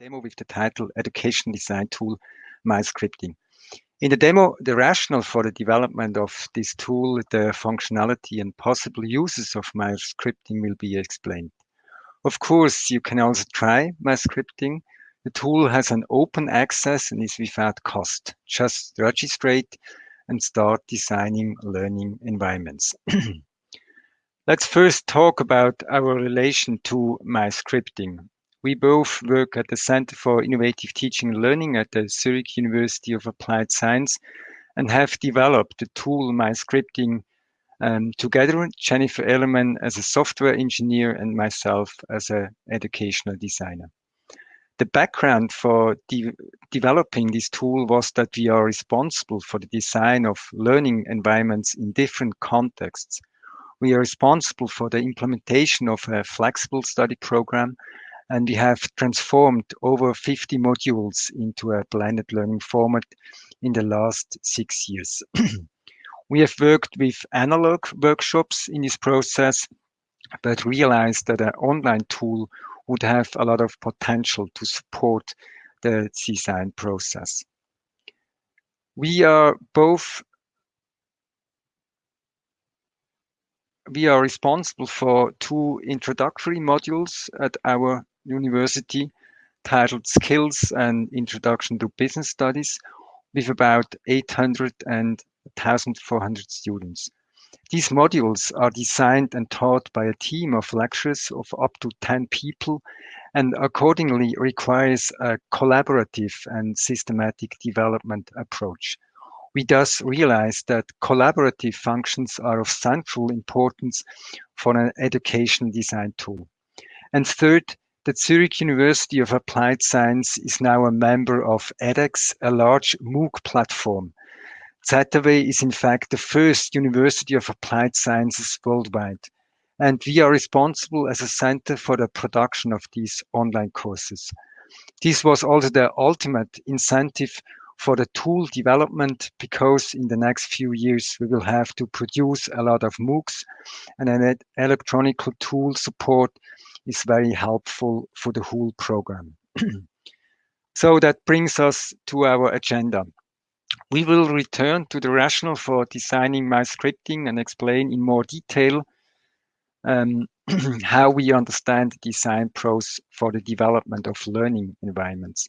demo with the title Education Design Tool MyScripting. In the demo, the rationale for the development of this tool, the functionality and possible uses of MyScripting will be explained. Of course, you can also try MyScripting. The tool has an open access and is without cost. Just register and start designing learning environments. Let's first talk about our relation to MyScripting. We both work at the Center for Innovative Teaching and Learning at the Zurich University of Applied Science and have developed the tool MyScripting um, together, Jennifer Ellerman as a software engineer and myself as an educational designer. The background for de developing this tool was that we are responsible for the design of learning environments in different contexts. We are responsible for the implementation of a flexible study program and we have transformed over 50 modules into a blended learning format in the last six years. we have worked with analog workshops in this process, but realized that an online tool would have a lot of potential to support the design process. We are both we are responsible for two introductory modules at our university titled Skills and Introduction to Business Studies with about 800 and 1,400 students. These modules are designed and taught by a team of lecturers of up to 10 people and accordingly requires a collaborative and systematic development approach. We thus realize that collaborative functions are of central importance for an education design tool. And third, the Zurich University of Applied Science is now a member of edX, a large MOOC platform. ZHAW is in fact the first University of Applied Sciences worldwide. And we are responsible as a center for the production of these online courses. This was also the ultimate incentive for the tool development because in the next few years we will have to produce a lot of MOOCs and an electronic tool support is very helpful for the whole program. so that brings us to our agenda. We will return to the rationale for designing my scripting and explain in more detail um, how we understand the design process for the development of learning environments.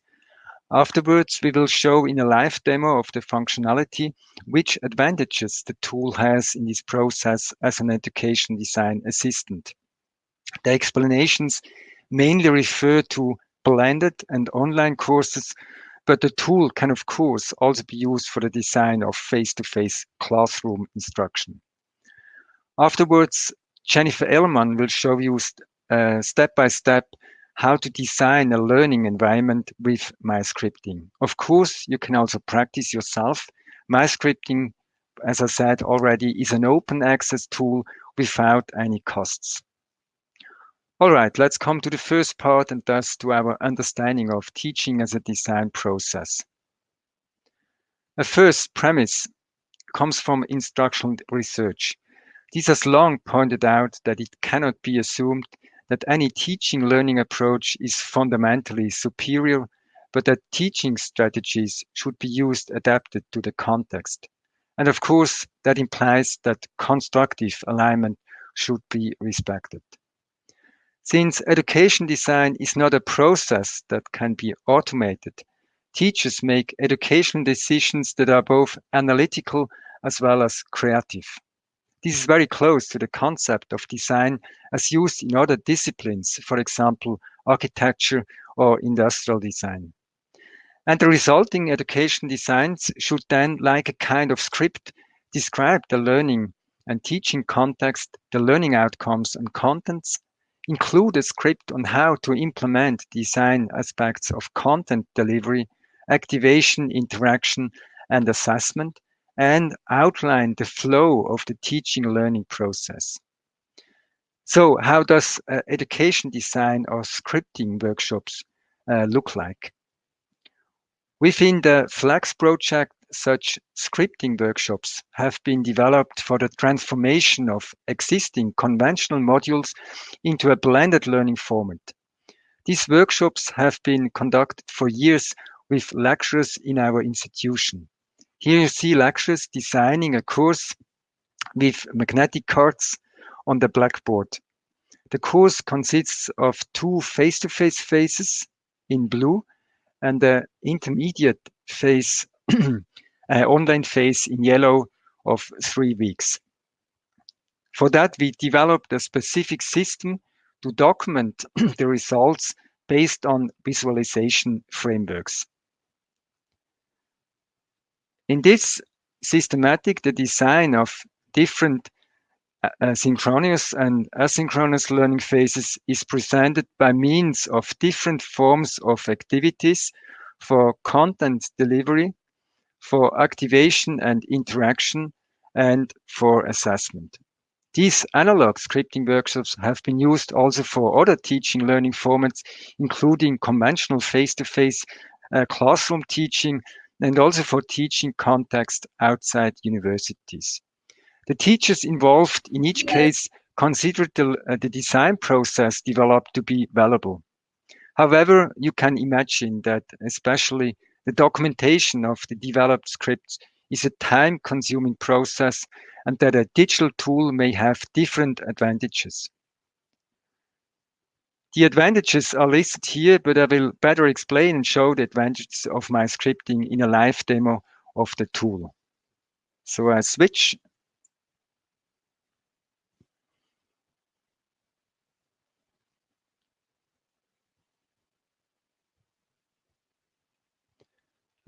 Afterwards, we will show in a live demo of the functionality which advantages the tool has in this process as an education design assistant. The explanations mainly refer to blended and online courses, but the tool can of course also be used for the design of face-to-face -face classroom instruction. Afterwards, Jennifer Ellerman will show you uh, step by step how to design a learning environment with MyScripting. Of course, you can also practice yourself. MyScripting, as I said already, is an open access tool without any costs. All right, let's come to the first part and thus to our understanding of teaching as a design process. A first premise comes from instructional research. This has long pointed out that it cannot be assumed that any teaching learning approach is fundamentally superior, but that teaching strategies should be used adapted to the context. And of course, that implies that constructive alignment should be respected. Since education design is not a process that can be automated, teachers make education decisions that are both analytical as well as creative. This is very close to the concept of design as used in other disciplines, for example, architecture or industrial design. And the resulting education designs should then, like a kind of script, describe the learning and teaching context, the learning outcomes and contents, include a script on how to implement design aspects of content delivery, activation, interaction, and assessment, and outline the flow of the teaching learning process. So how does uh, education design or scripting workshops uh, look like? Within the Flex project, such scripting workshops have been developed for the transformation of existing conventional modules into a blended learning format. These workshops have been conducted for years with lecturers in our institution. Here you see lecturers designing a course with magnetic cards on the blackboard. The course consists of two face-to-face -face phases in blue and the intermediate phase, uh, online phase in yellow of three weeks. For that, we developed a specific system to document the results based on visualization frameworks. In this systematic, the design of different uh, synchronous and asynchronous learning phases is presented by means of different forms of activities for content delivery, for activation and interaction, and for assessment. These analog scripting workshops have been used also for other teaching learning formats, including conventional face-to-face -face, uh, classroom teaching and also for teaching context outside universities. The teachers involved in each case considered the, uh, the design process developed to be valuable. However, you can imagine that especially the documentation of the developed scripts is a time-consuming process and that a digital tool may have different advantages. The advantages are listed here, but I will better explain and show the advantages of my scripting in a live demo of the tool. So I switch.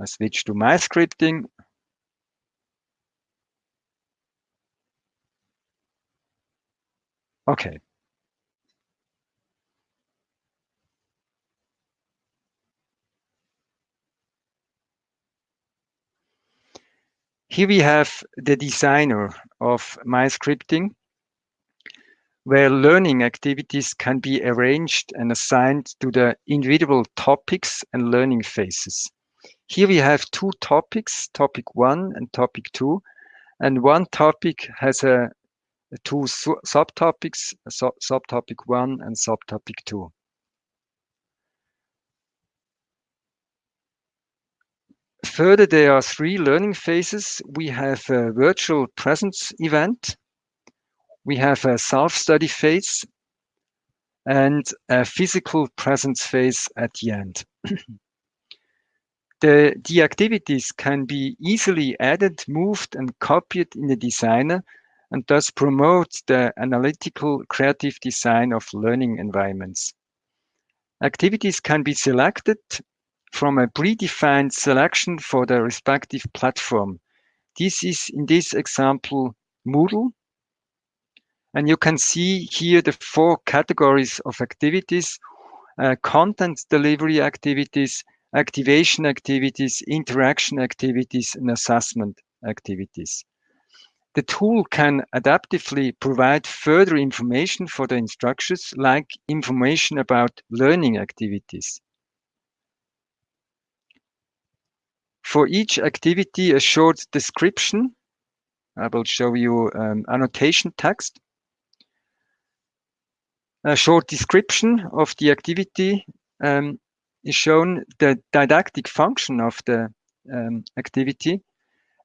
I switch to my scripting Okay. Here we have the designer of my scripting, where learning activities can be arranged and assigned to the individual topics and learning phases. Here we have two topics, topic one and topic two, and one topic has a two subtopics, subtopic one and subtopic two. Further, there are three learning phases. We have a virtual presence event, we have a self-study phase, and a physical presence phase at the end. the, the activities can be easily added, moved, and copied in the designer and thus promote the analytical creative design of learning environments. Activities can be selected from a predefined selection for the respective platform. This is in this example Moodle. And you can see here the four categories of activities, uh, content delivery activities, activation activities, interaction activities, and assessment activities. The tool can adaptively provide further information for the instructors, like information about learning activities. For each activity, a short description. I will show you um, annotation text. A short description of the activity um, is shown the didactic function of the um, activity.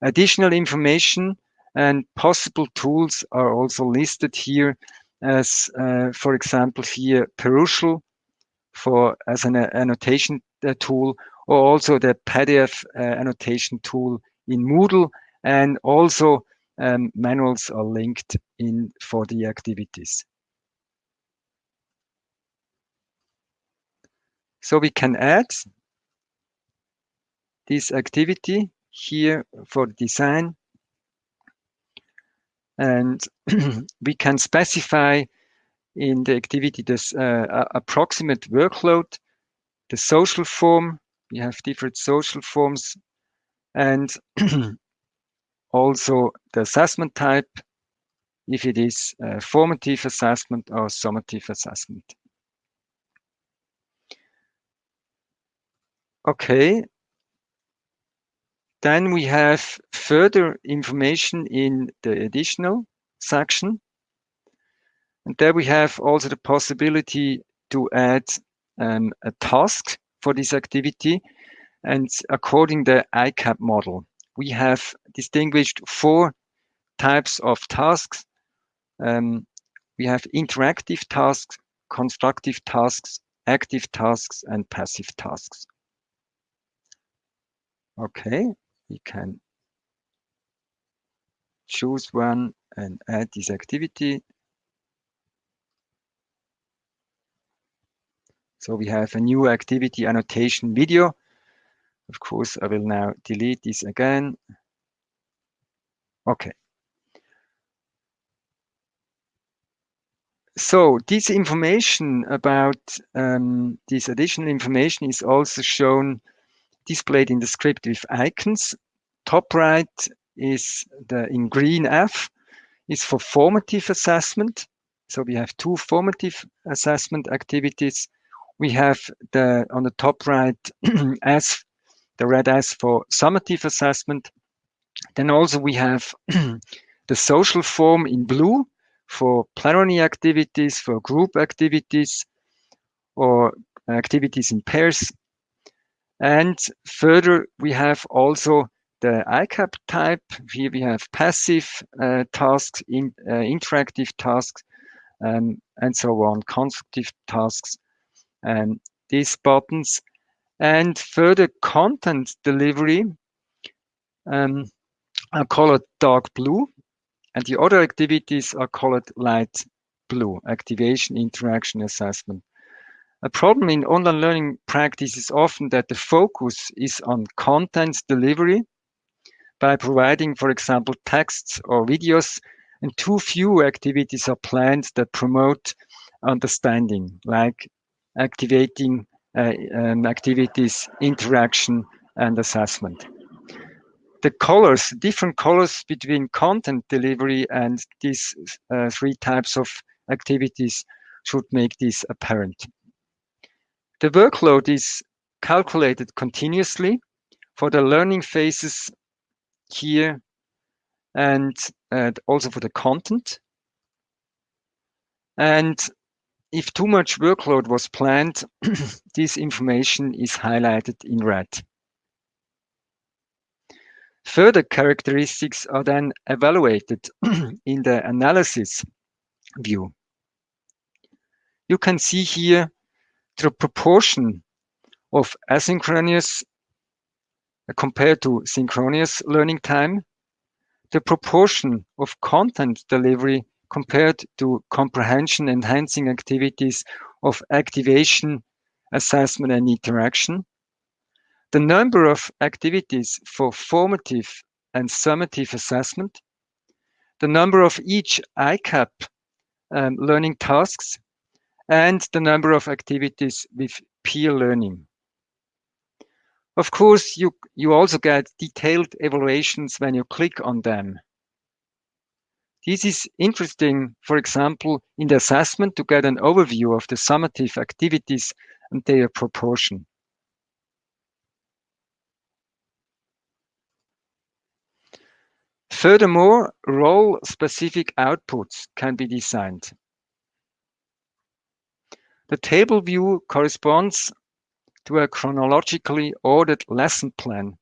Additional information and possible tools are also listed here as, uh, for example, here Perusall for as an uh, annotation uh, tool, or also the PDF uh, annotation tool in Moodle, and also um, manuals are linked in for the activities. So we can add this activity here for design and we can specify in the activity this uh, approximate workload, the social form, we have different social forms, and also the assessment type, if it is formative assessment or summative assessment. Okay, then we have further information in the additional section. And there we have also the possibility to add um, a task for this activity. And according the ICAP model, we have distinguished four types of tasks. Um, we have interactive tasks, constructive tasks, active tasks, and passive tasks. Okay, we can choose one and add this activity. So we have a new activity annotation video. Of course, I will now delete this again. Okay. So this information about um, this additional information is also shown displayed in the script with icons. Top right is the in green F is for formative assessment. So we have two formative assessment activities. We have the on the top right S, the red S for summative assessment. Then also we have the social form in blue for plenary activities, for group activities, or activities in pairs. And further, we have also the ICAP type. Here we have passive uh, tasks, in, uh, interactive tasks, um, and so on, constructive tasks, and these buttons. And further content delivery um, are colored dark blue, and the other activities are colored light blue, activation, interaction, assessment. A problem in online learning practice is often that the focus is on content delivery by providing, for example, texts or videos, and too few activities are planned that promote understanding, like activating uh, um, activities, interaction, and assessment. The colors, different colors between content delivery and these uh, three types of activities should make this apparent. The workload is calculated continuously for the learning phases here and uh, also for the content. And if too much workload was planned, this information is highlighted in red. Further characteristics are then evaluated in the analysis view. You can see here the proportion of asynchronous uh, compared to synchronous learning time, the proportion of content delivery compared to comprehension enhancing activities of activation, assessment, and interaction, the number of activities for formative and summative assessment, the number of each ICAP um, learning tasks, and the number of activities with peer learning. Of course, you, you also get detailed evaluations when you click on them. This is interesting, for example, in the assessment to get an overview of the summative activities and their proportion. Furthermore, role-specific outputs can be designed. The table view corresponds to a chronologically ordered lesson plan.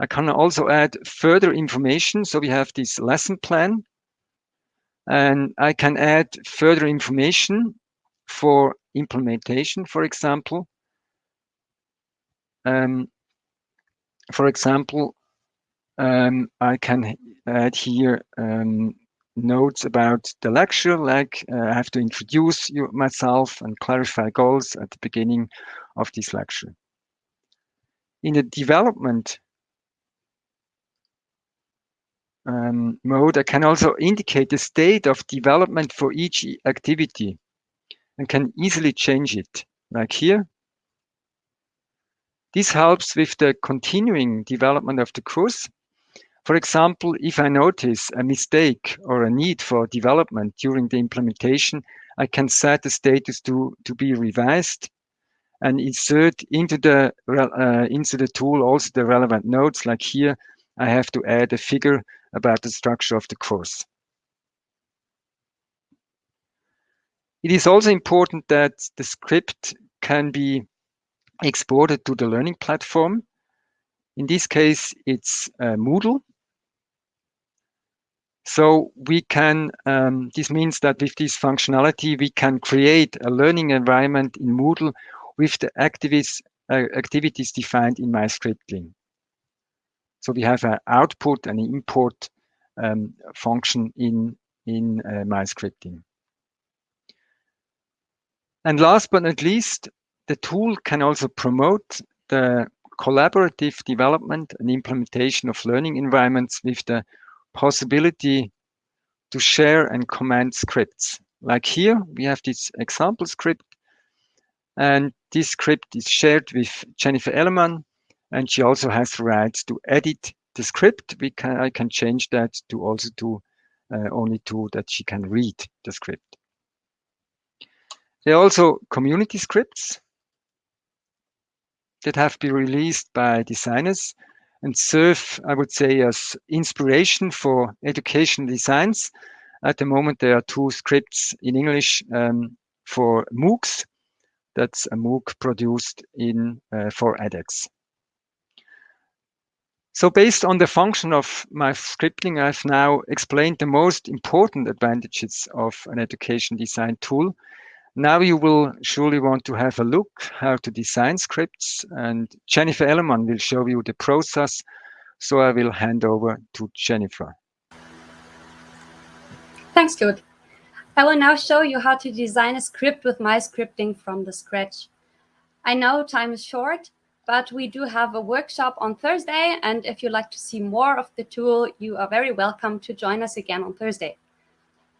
I can also add further information. So we have this lesson plan and I can add further information for implementation, for example. Um, for example, um, I can add here um, notes about the lecture, like uh, I have to introduce you, myself and clarify goals at the beginning of this lecture. In the development um, mode, I can also indicate the state of development for each activity and can easily change it, like here. This helps with the continuing development of the course for example, if I notice a mistake or a need for development during the implementation, I can set the status to, to be revised and insert into the, uh, into the tool also the relevant notes. Like here, I have to add a figure about the structure of the course. It is also important that the script can be exported to the learning platform. In this case, it's uh, Moodle. So we can, um, this means that with this functionality, we can create a learning environment in Moodle with the activities, uh, activities defined in MyScripting. So we have an output and import um, function in, in uh, MyScripting. And last but not least, the tool can also promote the collaborative development and implementation of learning environments with the possibility to share and command scripts. Like here, we have this example script, and this script is shared with Jennifer Elleman, and she also has the right to edit the script. We can I can change that to also to uh, only to that she can read the script. There are also community scripts that have been released by designers and serve, I would say, as inspiration for education designs. At the moment, there are two scripts in English um, for MOOCs. That's a MOOC produced in uh, for edX. So based on the function of my scripting, I've now explained the most important advantages of an education design tool now you will surely want to have a look how to design scripts and Jennifer Elleman will show you the process. So I will hand over to Jennifer. Thanks, Claude. I will now show you how to design a script with my scripting from the scratch. I know time is short, but we do have a workshop on Thursday. And if you'd like to see more of the tool, you are very welcome to join us again on Thursday.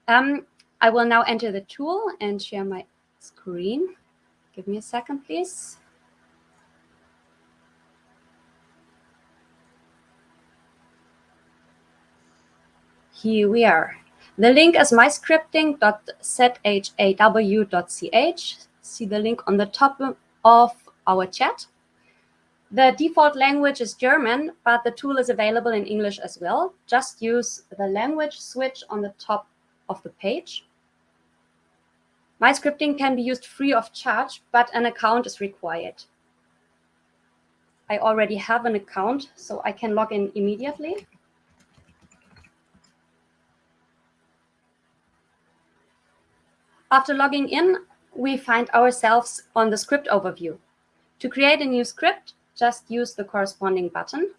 Um, I will now enter the tool and share my screen. Give me a second, please. Here we are. The link is myscripting.zhaw.ch. See the link on the top of our chat. The default language is German, but the tool is available in English as well. Just use the language switch on the top of the page. My scripting can be used free of charge, but an account is required. I already have an account, so I can log in immediately. After logging in, we find ourselves on the script overview. To create a new script, just use the corresponding button.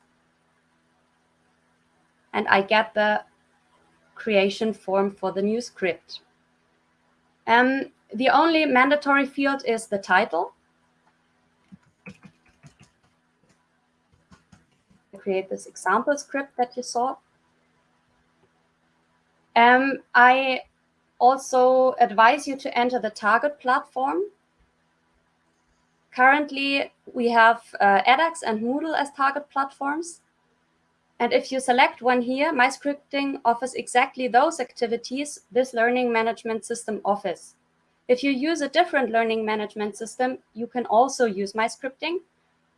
And I get the creation form for the new script. Um, the only mandatory field is the title. I create this example script that you saw. Um, I also advise you to enter the target platform. Currently, we have uh, edX and Moodle as target platforms. And if you select one here, MyScripting offers exactly those activities this learning management system offers. If you use a different learning management system, you can also use MyScripting.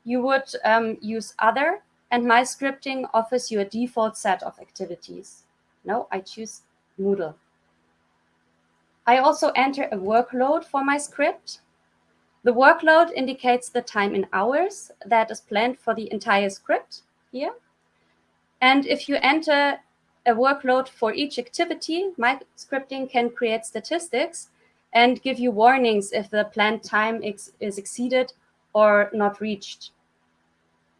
You would um, use other, and MyScripting offers you a default set of activities. No, I choose Moodle. I also enter a workload for my script. The workload indicates the time in hours that is planned for the entire script here. And if you enter a workload for each activity, MyScripting can create statistics and give you warnings if the planned time is exceeded or not reached.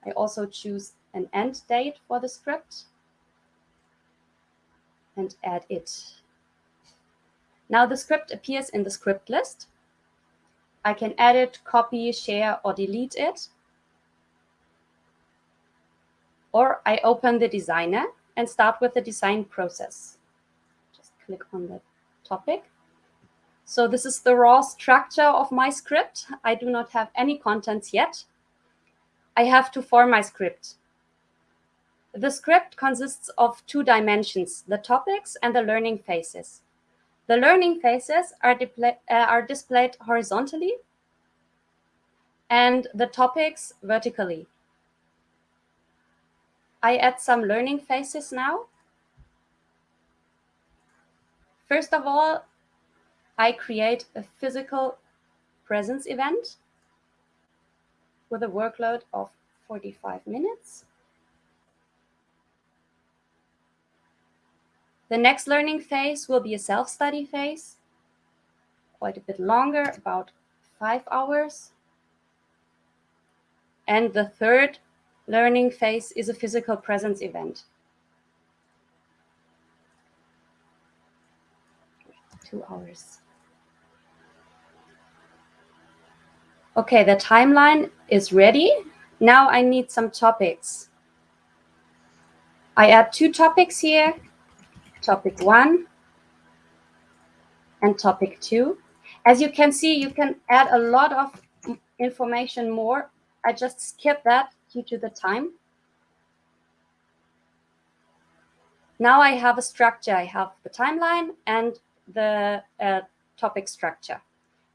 I also choose an end date for the script and add it. Now the script appears in the script list. I can edit, copy, share, or delete it or I open the designer and start with the design process. Just click on the topic. So this is the raw structure of my script. I do not have any contents yet. I have to form my script. The script consists of two dimensions, the topics and the learning phases. The learning phases are, uh, are displayed horizontally and the topics vertically. I add some learning phases now. First of all, I create a physical presence event. with a workload of 45 minutes. The next learning phase will be a self-study phase, quite a bit longer, about five hours. And the third learning phase is a physical presence event. Two hours. Okay, the timeline is ready. Now I need some topics. I add two topics here, topic one and topic two. As you can see, you can add a lot of information more. I just skip that due to the time. Now I have a structure. I have the timeline and the uh, topic structure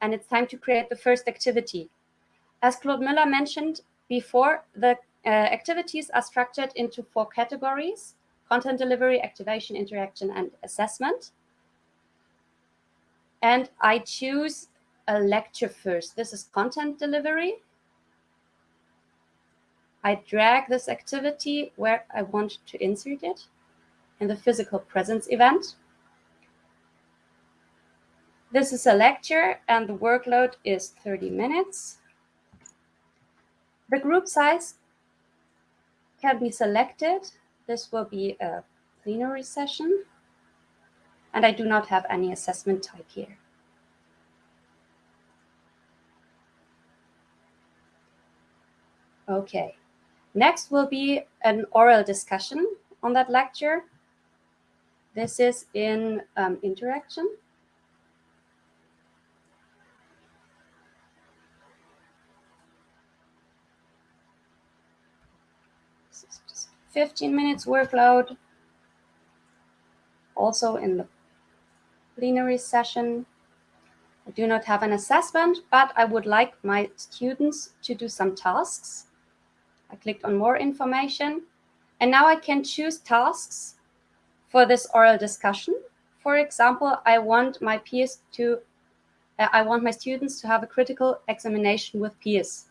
and it's time to create the first activity. As Claude Müller mentioned before, the uh, activities are structured into four categories, content delivery, activation, interaction, and assessment. And I choose a lecture first. This is content delivery. I drag this activity where I want to insert it in the physical presence event. This is a lecture and the workload is 30 minutes. The group size can be selected. This will be a plenary session. And I do not have any assessment type here. Okay, next will be an oral discussion on that lecture. This is in um, interaction. 15 minutes workload. Also in the plenary session, I do not have an assessment, but I would like my students to do some tasks. I clicked on more information and now I can choose tasks for this oral discussion. For example, I want my peers to, uh, I want my students to have a critical examination with peers.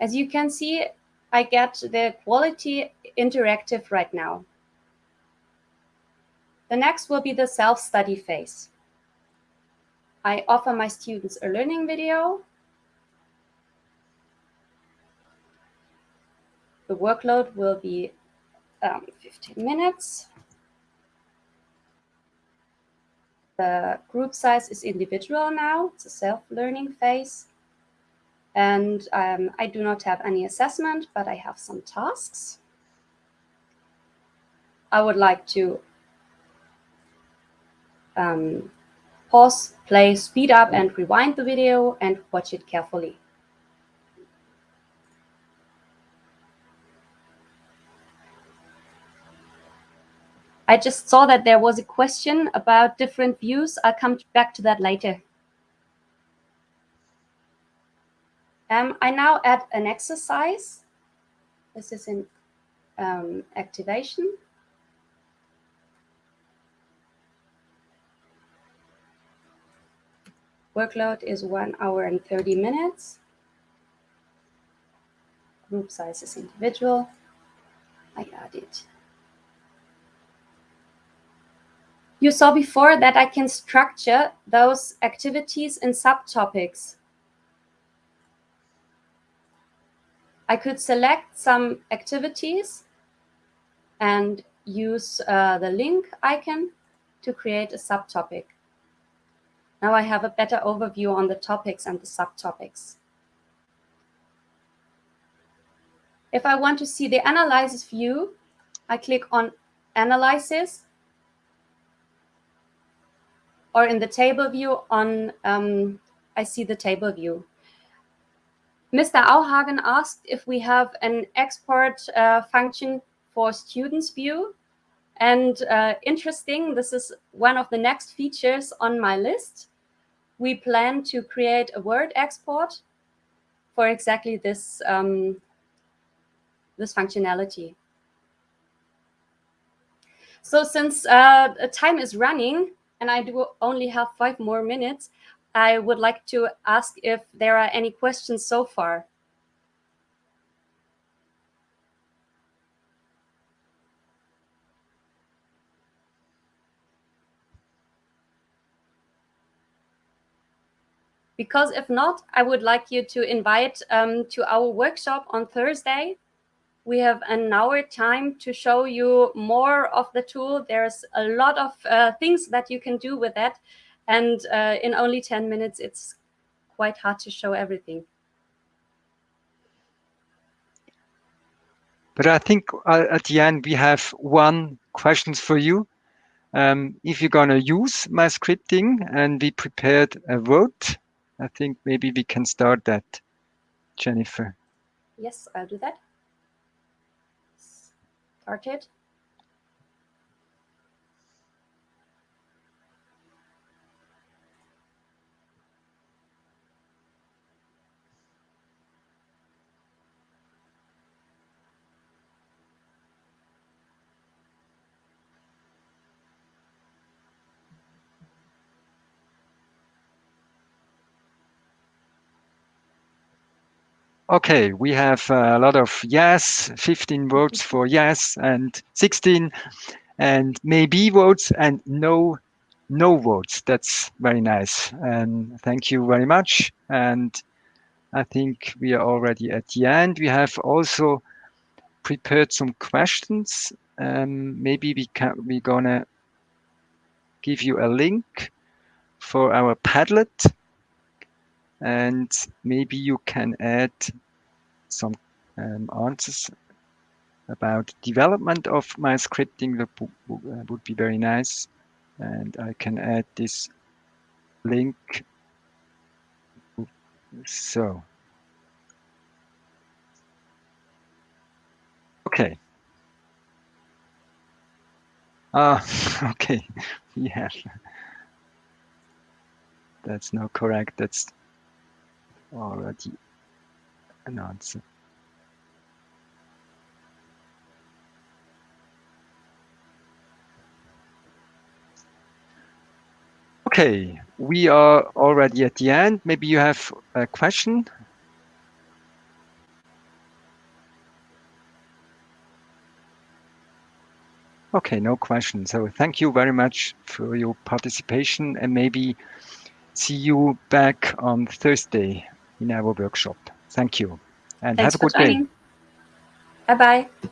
As you can see, I get the quality interactive right now. The next will be the self-study phase. I offer my students a learning video. The workload will be um, 15 minutes. The group size is individual now. It's a self-learning phase. And um, I do not have any assessment, but I have some tasks. I would like to um, pause, play, speed up and rewind the video and watch it carefully. I just saw that there was a question about different views. I'll come back to that later. Um, I now add an exercise. This is in um, activation. Workload is one hour and 30 minutes. Group size is individual. I add it. You saw before that I can structure those activities in subtopics. I could select some activities and use uh, the link icon to create a subtopic. Now I have a better overview on the topics and the subtopics. If I want to see the analysis view, I click on analysis or in the table view on, um, I see the table view. Mr. Auhagen asked if we have an export uh, function for students view. And uh, interesting, this is one of the next features on my list. We plan to create a Word export for exactly this, um, this functionality. So since uh, time is running and I do only have five more minutes, I would like to ask if there are any questions so far. Because if not, I would like you to invite um, to our workshop on Thursday. We have an hour time to show you more of the tool. There's a lot of uh, things that you can do with that. And uh, in only 10 minutes, it's quite hard to show everything. But I think uh, at the end, we have one question for you. Um, if you're going to use my scripting and we prepared a vote, I think maybe we can start that, Jennifer. Yes, I'll do that. Started. Okay, we have a lot of yes, 15 votes for yes and 16 and maybe votes and no no votes. That's very nice. And thank you very much. And I think we are already at the end. We have also prepared some questions. Um, maybe we can we're gonna give you a link for our Padlet and maybe you can add some um, answers about development of my scripting. That uh, would be very nice. And I can add this link. So. Okay. Ah okay. Yeah. That's not correct. That's Okay, we are already at the end. Maybe you have a question? Okay, no question. So thank you very much for your participation and maybe see you back on Thursday in our workshop. Thank you and Thanks have a good day. Bye bye.